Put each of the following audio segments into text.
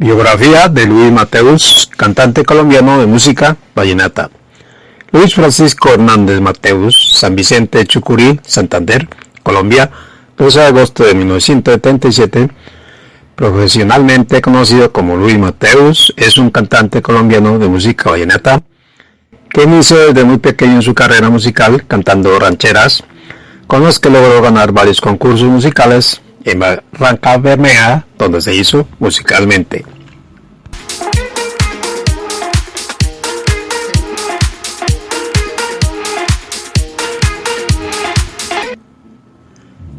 Biografía de Luis Mateus, cantante colombiano de música vallenata. Luis Francisco Hernández Mateus, San Vicente Chucurí, Santander, Colombia, 12 de agosto de 1977. Profesionalmente conocido como Luis Mateus, es un cantante colombiano de música vallenata que inició desde muy pequeño su carrera musical cantando rancheras, con los que logró ganar varios concursos musicales en Barranca Bermeja, donde se hizo musicalmente.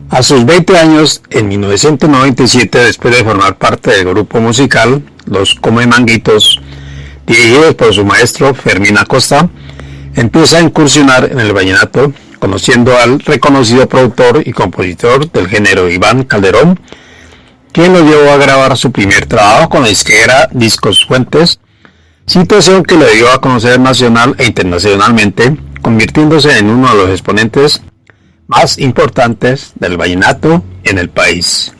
A sus 20 años, en 1997, después de formar parte del grupo musical Los Come Manguitos, dirigidos por su maestro Fermín Acosta, empieza a incursionar en el vallenato conociendo al reconocido productor y compositor del género Iván Calderón, quien lo llevó a grabar su primer trabajo con la izquierda Discos Fuentes, situación que le dio a conocer nacional e internacionalmente, convirtiéndose en uno de los exponentes más importantes del vallenato en el país.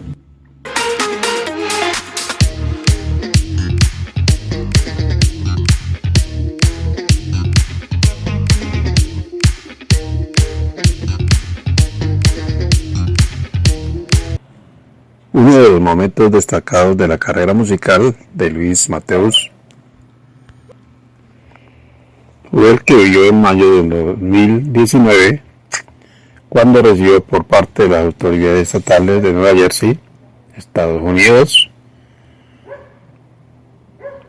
Uno de los momentos destacados de la carrera musical de Luis Mateus fue el que vivió en mayo de 2019 cuando recibió por parte de las autoridades estatales de Nueva Jersey, Estados Unidos,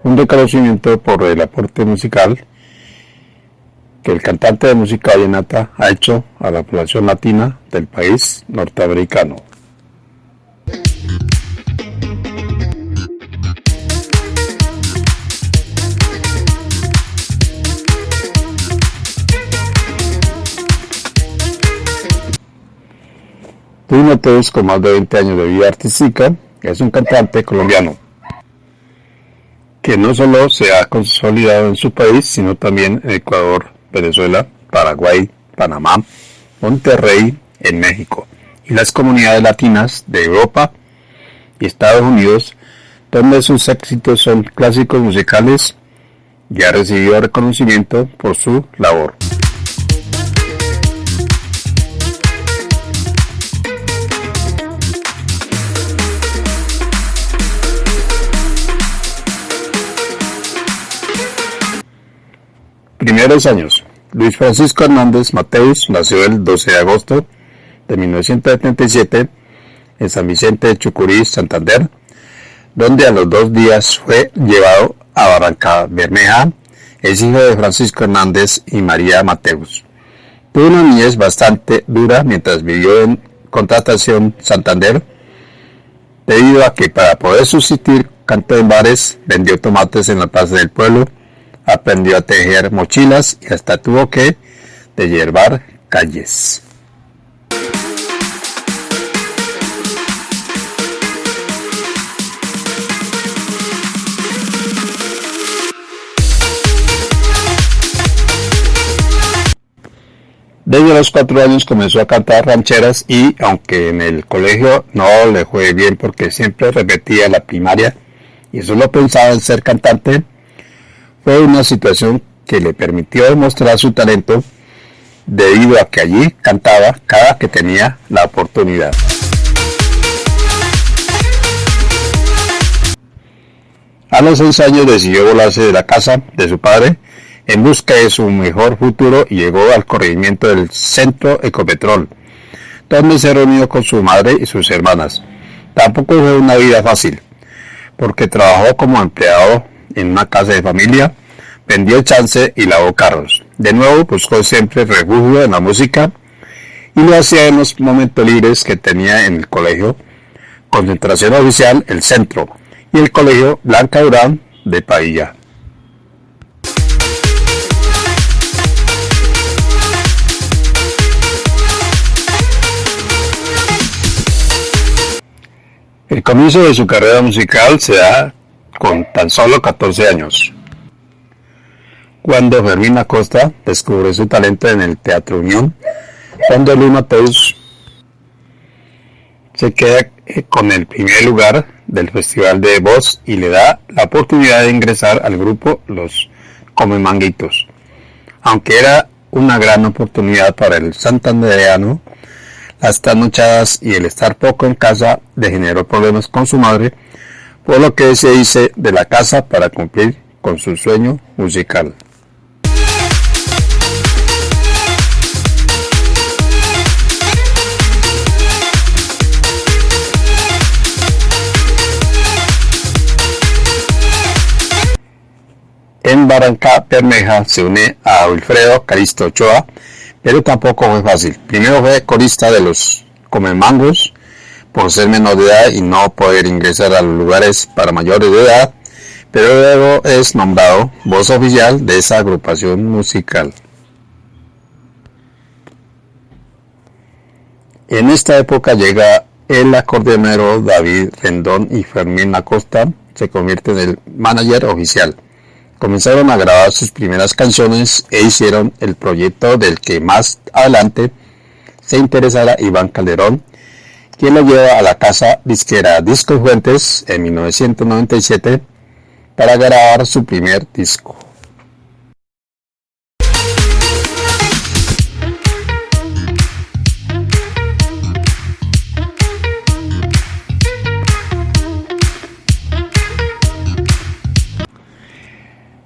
un reconocimiento por el aporte musical que el cantante de música vallenata ha hecho a la población latina del país norteamericano. Luis Mateus, con más de 20 años de vida artística, es un cantante colombiano que no solo se ha consolidado en su país, sino también en Ecuador, Venezuela, Paraguay, Panamá, Monterrey, en México y las comunidades latinas de Europa y Estados Unidos, donde sus éxitos son clásicos musicales y ha recibido reconocimiento por su labor. Primeros años. Luis Francisco Hernández Mateus nació el 12 de agosto de 1977 en San Vicente de Chucurí, Santander, donde a los dos días fue llevado a Barranca Bermeja. Es hijo de Francisco Hernández y María Mateus. Tuvo una niñez bastante dura mientras vivió en Contratación Santander, debido a que para poder subsistir cantó en bares, vendió tomates en la plaza del pueblo, aprendió a tejer mochilas y hasta tuvo que yerbar calles. Desde los cuatro años comenzó a cantar rancheras y, aunque en el colegio no le fue bien porque siempre repetía la primaria y solo pensaba en ser cantante, fue una situación que le permitió demostrar su talento debido a que allí cantaba cada que tenía la oportunidad. A los seis años decidió volarse de la casa de su padre en busca de su mejor futuro y llegó al corregimiento del Centro Ecopetrol, donde se reunió con su madre y sus hermanas. Tampoco fue una vida fácil, porque trabajó como empleado en una casa de familia, vendió chance y lavó carros. De nuevo buscó siempre refugio en la música y lo hacía en los momentos libres que tenía en el colegio Concentración Oficial El Centro y el colegio Blanca Durán de Pailla. El comienzo de su carrera musical se da con tan solo 14 años, cuando Fermín Acosta descubre su talento en el Teatro Unión, donde Luis Mateus se queda eh, con el primer lugar del Festival de Voz y le da la oportunidad de ingresar al grupo Los Come Manguitos. Aunque era una gran oportunidad para el santandereano, las trasnochadas y el estar poco en casa le generó problemas con su madre, por lo que se hice de la casa para cumplir con su sueño musical. En Barranca Bermeja se une a Wilfredo Caristo Ochoa, pero tampoco fue fácil. Primero fue corista de los Comemangos por ser menor de edad y no poder ingresar a los lugares para mayores de edad, pero luego es nombrado voz oficial de esa agrupación musical. En esta época llega el acordeonero David Rendón y Fermín Acosta se convierte en el manager oficial comenzaron a grabar sus primeras canciones e hicieron el proyecto del que más adelante se interesará Iván Calderón, quien lo lleva a la casa disquera Discos Fuentes en 1997 para grabar su primer disco.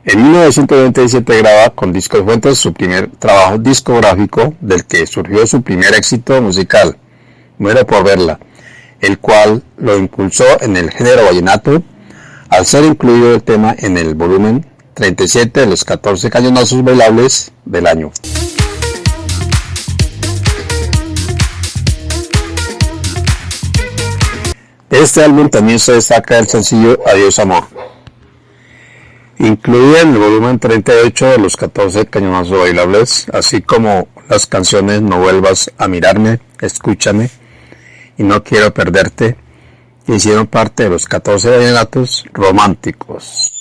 En 1997 graba con Discos Fuentes su primer trabajo discográfico del que surgió su primer éxito musical, Muero por verla, el cual lo impulsó en el género vallenato al ser incluido el tema en el volumen 37 de los 14 cañonazos bailables del año. De este álbum también se destaca el sencillo Adiós Amor incluye en el volumen 38 de los 14 cañonazos bailables, así como las canciones No vuelvas a mirarme, Escúchame y No quiero perderte, hicieron parte de los 14 vallenatos románticos.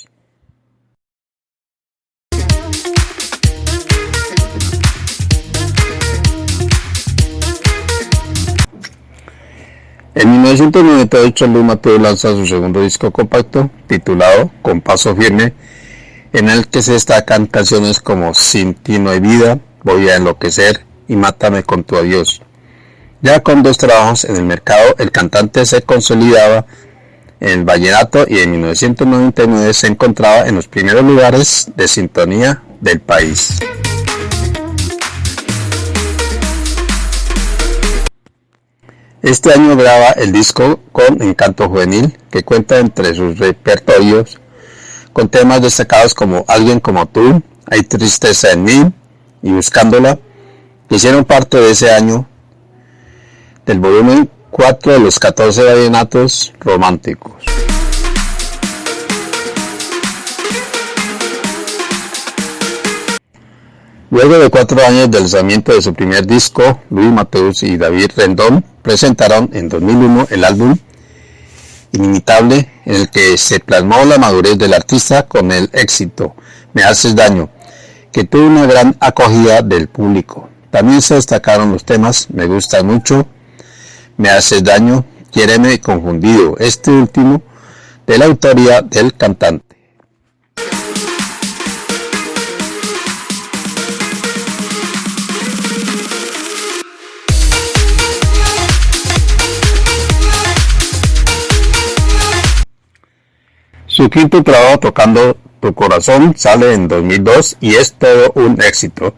En 1998 Luis Mateo lanza su segundo disco compacto titulado Con Paso Firme en el que se destacan canciones como Sin ti no hay vida, Voy a enloquecer y Mátame con tu adiós. Ya con dos trabajos en el mercado, el cantante se consolidaba en el vallenato y en 1999 se encontraba en los primeros lugares de sintonía del país. Este año graba el disco con Encanto Juvenil, que cuenta entre sus repertorios con temas destacados como Alguien como tú, Hay tristeza en mí y Buscándola, que hicieron parte de ese año del volumen 4 de los 14 vallenatos románticos. Luego de cuatro años del lanzamiento de su primer disco, Luis Mateus y David Rendón presentaron en 2001 el álbum inimitable en el que se plasmó la madurez del artista con el éxito Me haces daño, que tuvo una gran acogida del público. También se destacaron los temas Me gusta mucho, Me haces daño, Quiéreme confundido, este último de la autoría del cantante. Su quinto trabajo tocando Tu Corazón sale en 2002 y es todo un éxito,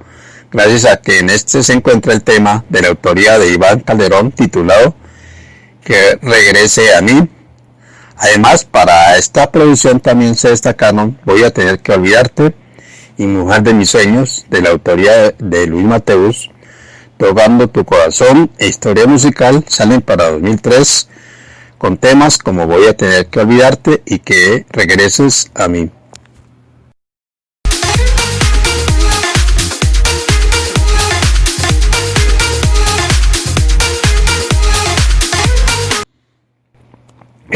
gracias a que en este se encuentra el tema de la autoría de Iván Calderón titulado Que regrese a mí. Además, para esta producción también se destacaron Voy a tener que olvidarte y Mujer de mis sueños de la autoría de Luis Mateus, Tocando tu corazón e historia musical salen para 2003 con temas como voy a tener que olvidarte y que regreses a mí.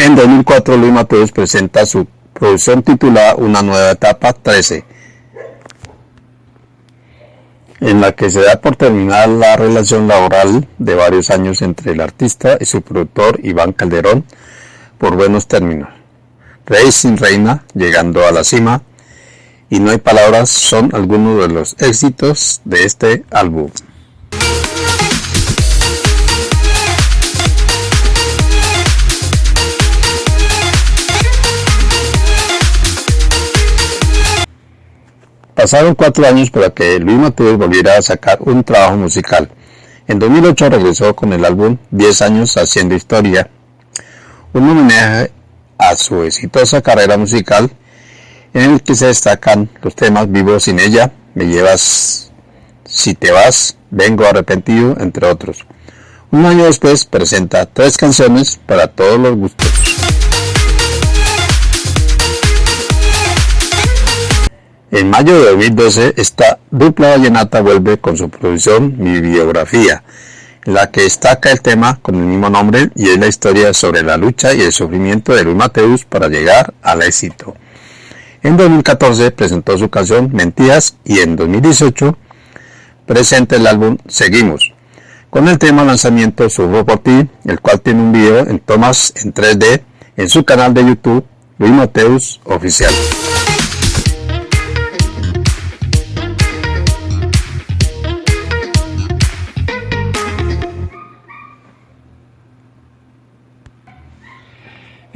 En 2004 Luis Mateos presenta su producción titulada Una nueva etapa 13 en la que se da por terminar la relación laboral de varios años entre el artista y su productor Iván Calderón, por buenos términos. Rey sin reina, llegando a la cima, y no hay palabras son algunos de los éxitos de este álbum. Pasaron cuatro años para que Luis Mateus volviera a sacar un trabajo musical. En 2008 regresó con el álbum 10 años haciendo historia, un homenaje a su exitosa carrera musical en el que se destacan los temas Vivo sin ella, Me llevas si te vas, Vengo arrepentido, entre otros. Un año después presenta tres canciones para todos los gustos. En mayo de 2012, esta dupla vallenata vuelve con su producción Mi Biografía, en la que destaca el tema con el mismo nombre y es la historia sobre la lucha y el sufrimiento de Luis Mateus para llegar al éxito. En 2014 presentó su canción Mentiras y en 2018 presenta el álbum Seguimos, con el tema lanzamiento Subo por ti, el cual tiene un video en tomas en 3D en su canal de YouTube Luis Mateus Oficial.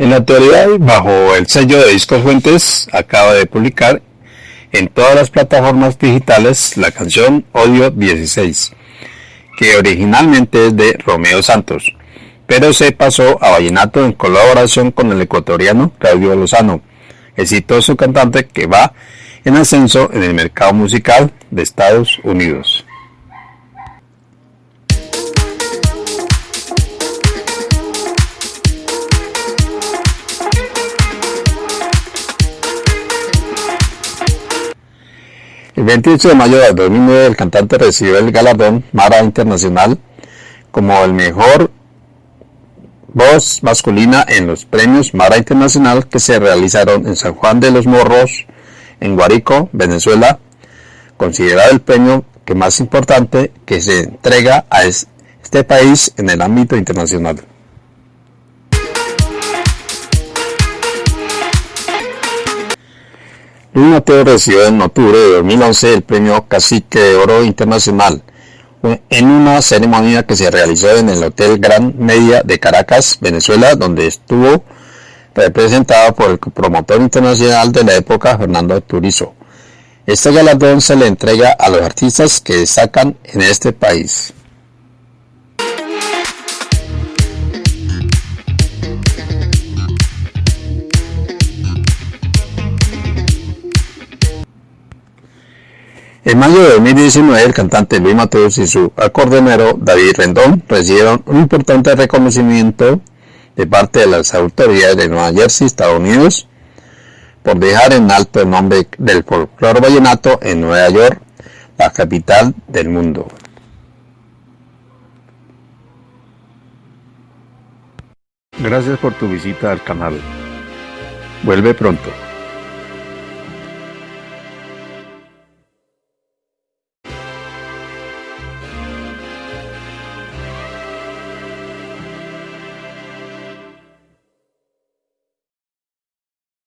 En la actualidad, bajo el sello de Discos Fuentes, acaba de publicar en todas las plataformas digitales la canción Odio 16, que originalmente es de Romeo Santos, pero se pasó a vallenato en colaboración con el ecuatoriano Claudio Lozano, exitoso cantante que va en ascenso en el mercado musical de Estados Unidos. El 28 de mayo de 2009 el cantante recibió el galardón Mara Internacional como el mejor voz masculina en los premios Mara Internacional que se realizaron en San Juan de los Morros, en Guarico, Venezuela, considerado el premio que más importante que se entrega a este país en el ámbito internacional. Luis Mateo recibió en octubre de 2011 el premio Cacique de Oro Internacional en una ceremonia que se realizó en el Hotel Gran Media de Caracas, Venezuela, donde estuvo representado por el promotor internacional de la época, Fernando Turizo. Este galardón se le entrega a los artistas que destacan en este país. En mayo de 2019, el cantante Luis Mateus y su acordeonero David Rendón recibieron un importante reconocimiento de parte de las autoridades de Nueva Jersey, Estados Unidos, por dejar en alto el nombre del folclore vallenato en Nueva York, la capital del mundo. Gracias por tu visita al canal. Vuelve pronto.